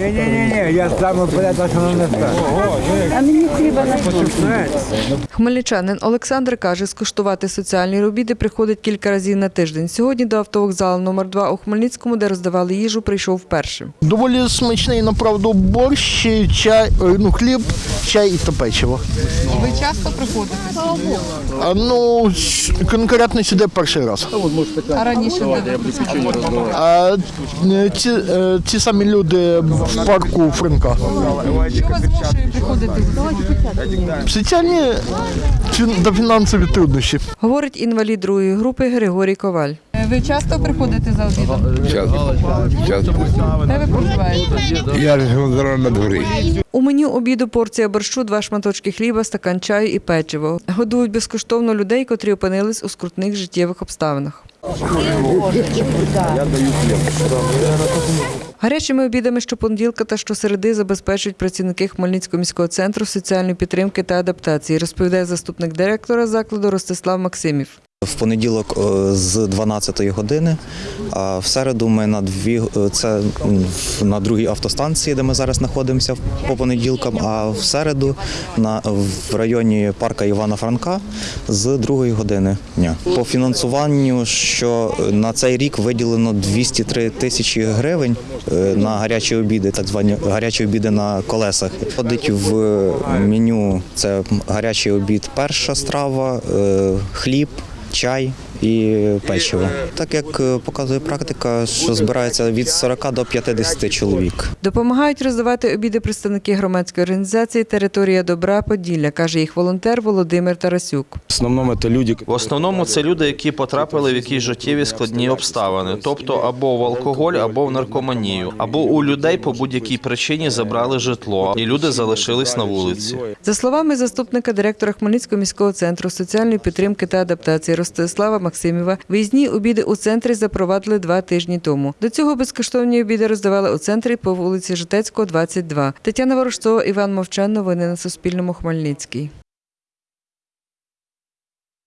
Ні-ні-ні, я сам вперед, а що не А мені хліба на Хмельничанин Олександр каже, скуштувати соціальні обіди приходить кілька разів на тиждень. Сьогодні до автовокзалу номер 2 у Хмельницькому, де роздавали їжу, прийшов вперше. Доволі смачний, направду, борщ, чай, е, ну, хліб, чай і та печиво. Ви часто приходите? А, ну, конкретно сюди перший раз. А раніше? А ці, е, ці самі люди в парку Франка. Соціальні та фінансові труднощі. Говорить інвалід другої групи Григорій Коваль. Ви часто приходите за обідом? Часто. часто. Де ви проживаєте? Я живу зараз на дворі. У меню обіду порція борщу, два шматочки хліба, стакан чаю і печиво. Годують безкоштовно людей, котрі опинились у скрутних життєвих обставинах. Гарячими обідами щопонеділка та щосереди забезпечують працівники Хмельницького міського центру соціальної підтримки та адаптації, розповідає заступник директора закладу Ростислав Максимів. В понеділок е, з 12 години, а в середу ми на дві е, це на другій автостанції, де ми зараз знаходимося по понеділкам. А в середу на в районі парка Івана Франка з другої години дня. По фінансуванню, що на цей рік виділено 203 тисячі гривень е, на гарячі обіди, так звані гарячі обіди на колесах. Входить в меню це гарячий обід, перша страва, хліб чай і печиво. Так як е, показує практика, що збирається від 40 до 50 чоловік. Допомагають роздавати обіди представники громадської організації Територія добра Поділля, каже їх волонтер Володимир Тарасюк. В основному це люди, В основному це люди, які потрапили в якісь життєві складні обставини, тобто або в алкоголь, або в наркоманію, або у людей по будь-якій причині забрали житло, і люди залишились на вулиці. За словами заступника директора Хмельницького міського центру соціальної підтримки та адаптації Ростислава Максимєва, виїзні обіди у центрі запровадили два тижні тому. До цього безкоштовні обіди роздавали у центрі по вулиці Житецького, 22. Тетяна Ворожцова, Іван Мовчан. Новини на Суспільному. Хмельницький.